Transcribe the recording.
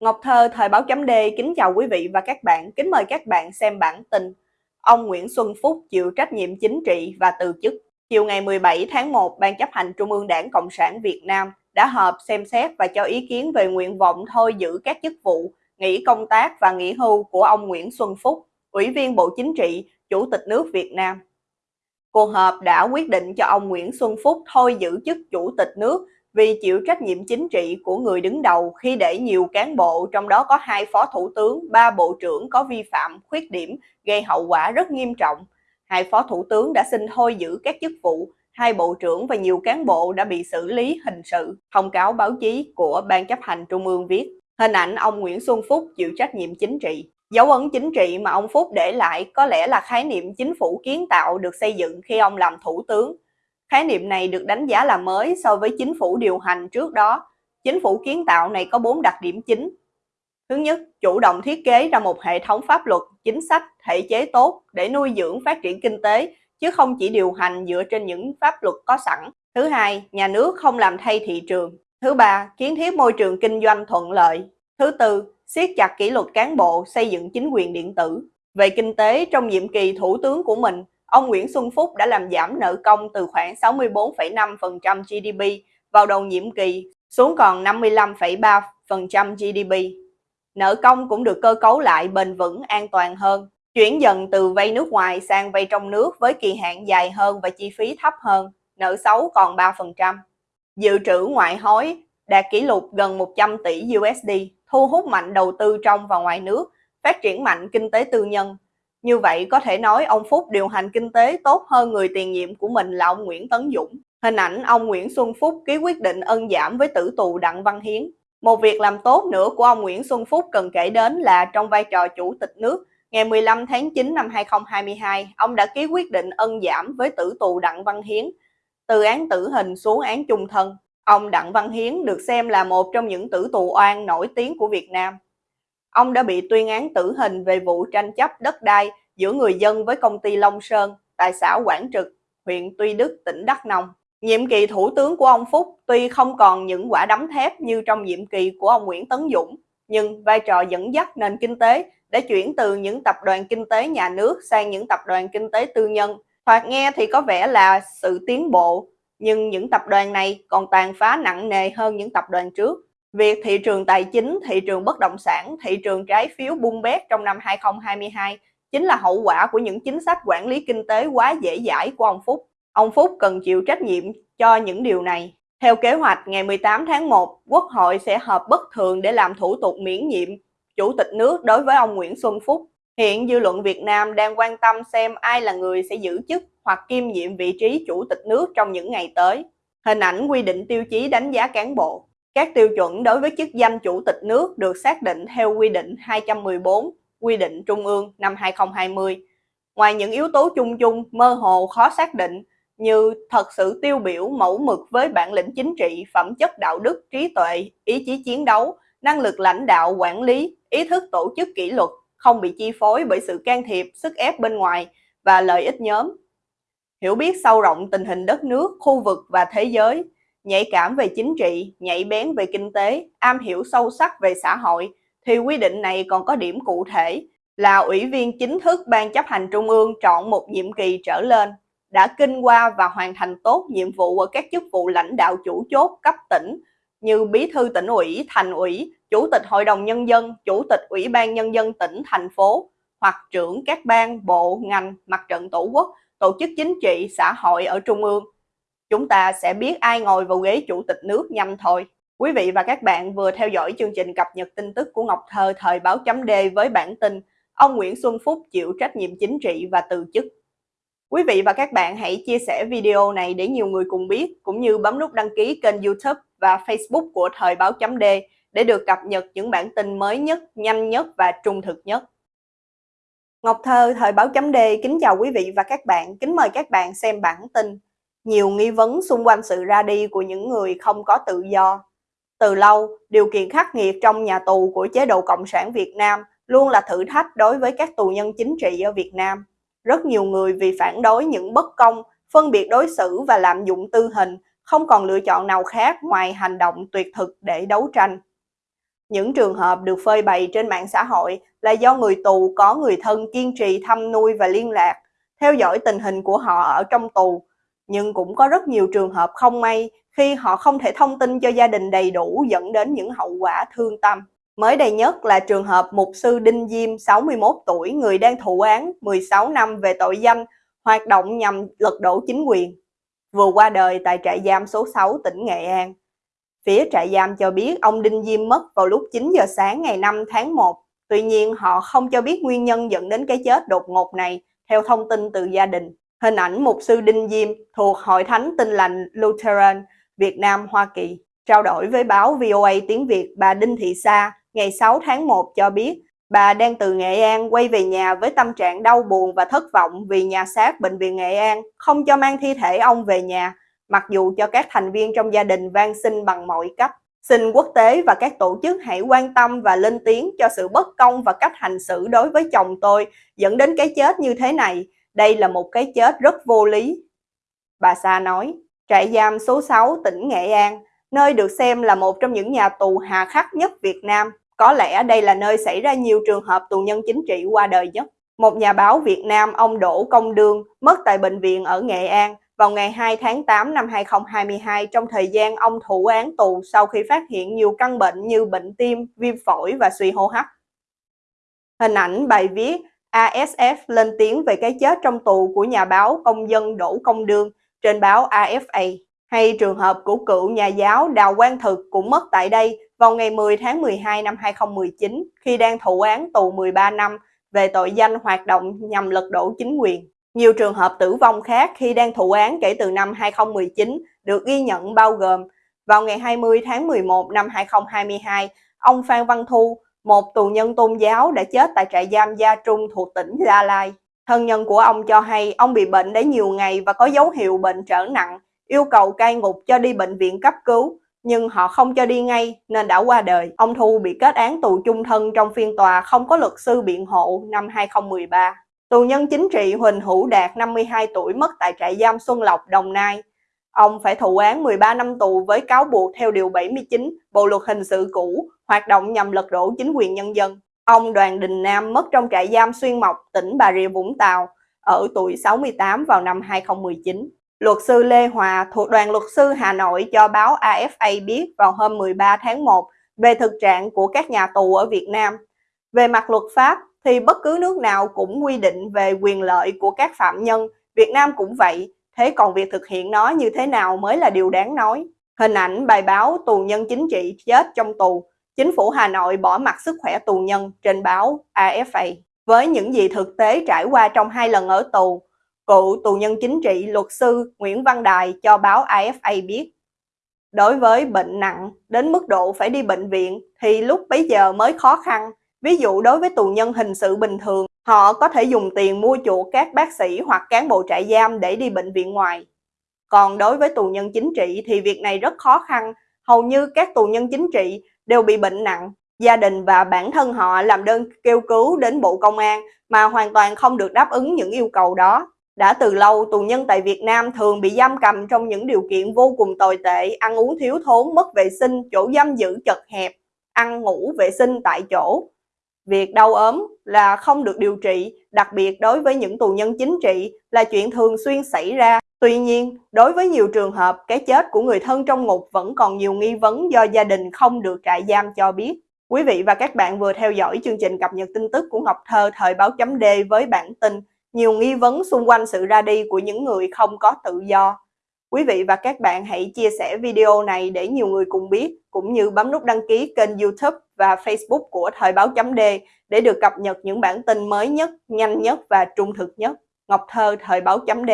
Ngọc Thơ, Thời báo chấm D, kính chào quý vị và các bạn, kính mời các bạn xem bản tin Ông Nguyễn Xuân Phúc chịu trách nhiệm chính trị và từ chức. Chiều ngày 17 tháng 1, Ban chấp hành Trung ương Đảng Cộng sản Việt Nam đã họp xem xét và cho ý kiến về nguyện vọng thôi giữ các chức vụ, nghỉ công tác và nghỉ hưu của ông Nguyễn Xuân Phúc, Ủy viên Bộ Chính trị, Chủ tịch nước Việt Nam. Cuộc họp đã quyết định cho ông Nguyễn Xuân Phúc thôi giữ chức Chủ tịch nước vì chịu trách nhiệm chính trị của người đứng đầu khi để nhiều cán bộ, trong đó có hai phó thủ tướng, ba bộ trưởng có vi phạm, khuyết điểm, gây hậu quả rất nghiêm trọng. Hai phó thủ tướng đã xin thôi giữ các chức vụ, hai bộ trưởng và nhiều cán bộ đã bị xử lý hình sự. Thông cáo báo chí của Ban chấp hành Trung ương viết, hình ảnh ông Nguyễn Xuân Phúc chịu trách nhiệm chính trị. Dấu ấn chính trị mà ông Phúc để lại có lẽ là khái niệm chính phủ kiến tạo được xây dựng khi ông làm thủ tướng Khái niệm này được đánh giá là mới so với chính phủ điều hành trước đó. Chính phủ kiến tạo này có 4 đặc điểm chính. Thứ nhất, chủ động thiết kế ra một hệ thống pháp luật, chính sách, thể chế tốt để nuôi dưỡng phát triển kinh tế, chứ không chỉ điều hành dựa trên những pháp luật có sẵn. Thứ hai, nhà nước không làm thay thị trường. Thứ ba, kiến thiết môi trường kinh doanh thuận lợi. Thứ tư, siết chặt kỷ luật cán bộ, xây dựng chính quyền điện tử. Về kinh tế, trong nhiệm kỳ thủ tướng của mình, ông Nguyễn Xuân Phúc đã làm giảm nợ công từ khoảng 64,5% GDP vào đầu nhiệm kỳ xuống còn 55,3% GDP. Nợ công cũng được cơ cấu lại bền vững an toàn hơn, chuyển dần từ vay nước ngoài sang vay trong nước với kỳ hạn dài hơn và chi phí thấp hơn, nợ xấu còn 3%. Dự trữ ngoại hối đạt kỷ lục gần 100 tỷ USD, thu hút mạnh đầu tư trong và ngoài nước, phát triển mạnh kinh tế tư nhân, như vậy có thể nói ông Phúc điều hành kinh tế tốt hơn người tiền nhiệm của mình là ông Nguyễn Tấn Dũng. Hình ảnh ông Nguyễn Xuân Phúc ký quyết định ân giảm với tử tù Đặng Văn Hiến. Một việc làm tốt nữa của ông Nguyễn Xuân Phúc cần kể đến là trong vai trò chủ tịch nước, ngày 15 tháng 9 năm 2022, ông đã ký quyết định ân giảm với tử tù Đặng Văn Hiến, từ án tử hình xuống án chung thân. Ông Đặng Văn Hiến được xem là một trong những tử tù oan nổi tiếng của Việt Nam. Ông đã bị tuyên án tử hình về vụ tranh chấp đất đai giữa người dân với công ty Long Sơn tại xã Quảng Trực, huyện Tuy Đức, tỉnh Đắk Nông. Nhiệm kỳ thủ tướng của ông Phúc tuy không còn những quả đấm thép như trong nhiệm kỳ của ông Nguyễn Tấn Dũng, nhưng vai trò dẫn dắt nền kinh tế đã chuyển từ những tập đoàn kinh tế nhà nước sang những tập đoàn kinh tế tư nhân. Thoạt nghe thì có vẻ là sự tiến bộ, nhưng những tập đoàn này còn tàn phá nặng nề hơn những tập đoàn trước. Việc thị trường tài chính, thị trường bất động sản, thị trường trái phiếu bung bét trong năm 2022 chính là hậu quả của những chính sách quản lý kinh tế quá dễ dãi của ông Phúc. Ông Phúc cần chịu trách nhiệm cho những điều này. Theo kế hoạch, ngày 18 tháng 1, Quốc hội sẽ họp bất thường để làm thủ tục miễn nhiệm Chủ tịch nước đối với ông Nguyễn Xuân Phúc. Hiện dư luận Việt Nam đang quan tâm xem ai là người sẽ giữ chức hoặc kiêm nhiệm vị trí Chủ tịch nước trong những ngày tới. Hình ảnh quy định tiêu chí đánh giá cán bộ. Các tiêu chuẩn đối với chức danh Chủ tịch nước được xác định theo quy định 214 quy định Trung ương năm 2020. Ngoài những yếu tố chung chung mơ hồ khó xác định như thật sự tiêu biểu mẫu mực với bản lĩnh chính trị, phẩm chất đạo đức, trí tuệ, ý chí chiến đấu, năng lực lãnh đạo, quản lý, ý thức tổ chức kỷ luật, không bị chi phối bởi sự can thiệp, sức ép bên ngoài và lợi ích nhóm. Hiểu biết sâu rộng tình hình đất nước, khu vực và thế giới, nhạy cảm về chính trị, nhạy bén về kinh tế, am hiểu sâu sắc về xã hội, thì quy định này còn có điểm cụ thể là ủy viên chính thức Ban chấp hành Trung ương chọn một nhiệm kỳ trở lên, đã kinh qua và hoàn thành tốt nhiệm vụ ở các chức vụ lãnh đạo chủ chốt cấp tỉnh như Bí thư tỉnh ủy, thành ủy, Chủ tịch Hội đồng Nhân dân, Chủ tịch Ủy ban Nhân dân tỉnh, thành phố, hoặc trưởng các ban, bộ, ngành, mặt trận tổ quốc, tổ chức chính trị, xã hội ở Trung ương. Chúng ta sẽ biết ai ngồi vào ghế Chủ tịch nước nhầm thôi. Quý vị và các bạn vừa theo dõi chương trình cập nhật tin tức của Ngọc Thơ thời báo chấm D với bản tin Ông Nguyễn Xuân Phúc chịu trách nhiệm chính trị và từ chức. Quý vị và các bạn hãy chia sẻ video này để nhiều người cùng biết, cũng như bấm nút đăng ký kênh youtube và facebook của thời báo chấm D để được cập nhật những bản tin mới nhất, nhanh nhất và trung thực nhất. Ngọc Thơ, Thời báo chấm D kính chào quý vị và các bạn, kính mời các bạn xem bản tin nhiều nghi vấn xung quanh sự ra đi của những người không có tự do từ lâu, điều kiện khắc nghiệt trong nhà tù của chế độ Cộng sản Việt Nam luôn là thử thách đối với các tù nhân chính trị ở Việt Nam. Rất nhiều người vì phản đối những bất công, phân biệt đối xử và lạm dụng tư hình, không còn lựa chọn nào khác ngoài hành động tuyệt thực để đấu tranh. Những trường hợp được phơi bày trên mạng xã hội là do người tù có người thân kiên trì thăm nuôi và liên lạc, theo dõi tình hình của họ ở trong tù. Nhưng cũng có rất nhiều trường hợp không may khi họ không thể thông tin cho gia đình đầy đủ dẫn đến những hậu quả thương tâm. Mới đây nhất là trường hợp mục sư Đinh Diêm, 61 tuổi, người đang thụ án 16 năm về tội danh hoạt động nhằm lật đổ chính quyền, vừa qua đời tại trại giam số 6 tỉnh Nghệ An. Phía trại giam cho biết ông Đinh Diêm mất vào lúc 9 giờ sáng ngày 5 tháng 1. Tuy nhiên, họ không cho biết nguyên nhân dẫn đến cái chết đột ngột này, theo thông tin từ gia đình. Hình ảnh mục sư Đinh Diêm thuộc Hội Thánh Tin Lành Lutheran Việt Nam Hoa Kỳ. Trao đổi với báo VOA tiếng Việt, bà Đinh Thị Sa ngày 6 tháng 1 cho biết bà đang từ Nghệ An quay về nhà với tâm trạng đau buồn và thất vọng vì nhà xác Bệnh viện Nghệ An không cho mang thi thể ông về nhà mặc dù cho các thành viên trong gia đình van xin bằng mọi cách. Xin quốc tế và các tổ chức hãy quan tâm và lên tiếng cho sự bất công và cách hành xử đối với chồng tôi dẫn đến cái chết như thế này. Đây là một cái chết rất vô lý. Bà Sa nói, trại giam số 6 tỉnh Nghệ An, nơi được xem là một trong những nhà tù hà khắc nhất Việt Nam. Có lẽ đây là nơi xảy ra nhiều trường hợp tù nhân chính trị qua đời nhất. Một nhà báo Việt Nam, ông Đỗ Công Đương, mất tại bệnh viện ở Nghệ An vào ngày 2 tháng 8 năm 2022 trong thời gian ông thụ án tù sau khi phát hiện nhiều căn bệnh như bệnh tim, viêm phổi và suy hô hấp. Hình ảnh bài viết ASF lên tiếng về cái chết trong tù của nhà báo công dân Đỗ Công Đương trên báo AFA hay trường hợp của cựu nhà giáo Đào Quang Thực cũng mất tại đây vào ngày 10 tháng 12 năm 2019 khi đang thụ án tù 13 năm về tội danh hoạt động nhằm lật đổ chính quyền. Nhiều trường hợp tử vong khác khi đang thụ án kể từ năm 2019 được ghi nhận bao gồm vào ngày 20 tháng 11 năm 2022, ông Phan Văn Thu, một tù nhân tôn giáo đã chết tại trại giam Gia Trung thuộc tỉnh Gia Lai. Thân nhân của ông cho hay ông bị bệnh đã nhiều ngày và có dấu hiệu bệnh trở nặng, yêu cầu cai ngục cho đi bệnh viện cấp cứu, nhưng họ không cho đi ngay nên đã qua đời. Ông Thu bị kết án tù chung thân trong phiên tòa không có luật sư biện hộ năm 2013. Tù nhân chính trị Huỳnh Hữu Đạt 52 tuổi mất tại trại giam Xuân Lộc, Đồng Nai. Ông phải thụ án 13 năm tù với cáo buộc theo Điều 79 Bộ Luật Hình sự cũ, hoạt động nhằm lật đổ chính quyền nhân dân. Ông Đoàn Đình Nam mất trong trại giam Xuyên Mộc, tỉnh Bà Rịa Vũng Tàu, ở tuổi 68 vào năm 2019. Luật sư Lê Hòa thuộc đoàn luật sư Hà Nội cho báo AFA biết vào hôm 13 tháng 1 về thực trạng của các nhà tù ở Việt Nam. Về mặt luật pháp, thì bất cứ nước nào cũng quy định về quyền lợi của các phạm nhân, Việt Nam cũng vậy, thế còn việc thực hiện nó như thế nào mới là điều đáng nói. Hình ảnh bài báo tù nhân chính trị chết trong tù, chính phủ Hà Nội bỏ mặt sức khỏe tù nhân trên báo AFA. Với những gì thực tế trải qua trong hai lần ở tù, cựu tù nhân chính trị luật sư Nguyễn Văn Đài cho báo AFA biết. Đối với bệnh nặng đến mức độ phải đi bệnh viện thì lúc bấy giờ mới khó khăn, Ví dụ đối với tù nhân hình sự bình thường, họ có thể dùng tiền mua chuộc các bác sĩ hoặc cán bộ trại giam để đi bệnh viện ngoài. Còn đối với tù nhân chính trị thì việc này rất khó khăn, hầu như các tù nhân chính trị đều bị bệnh nặng. Gia đình và bản thân họ làm đơn kêu cứu đến Bộ Công an mà hoàn toàn không được đáp ứng những yêu cầu đó. Đã từ lâu, tù nhân tại Việt Nam thường bị giam cầm trong những điều kiện vô cùng tồi tệ, ăn uống thiếu thốn, mất vệ sinh, chỗ giam giữ chật hẹp, ăn ngủ vệ sinh tại chỗ. Việc đau ốm là không được điều trị, đặc biệt đối với những tù nhân chính trị là chuyện thường xuyên xảy ra. Tuy nhiên, đối với nhiều trường hợp, cái chết của người thân trong ngục vẫn còn nhiều nghi vấn do gia đình không được trại giam cho biết. Quý vị và các bạn vừa theo dõi chương trình cập nhật tin tức của Ngọc Thơ thời báo chấm D với bản tin nhiều nghi vấn xung quanh sự ra đi của những người không có tự do. Quý vị và các bạn hãy chia sẻ video này để nhiều người cùng biết, cũng như bấm nút đăng ký kênh youtube và Facebook của Thời báo chấm D để được cập nhật những bản tin mới nhất, nhanh nhất và trung thực nhất. Ngọc Thơ Thời báo chấm D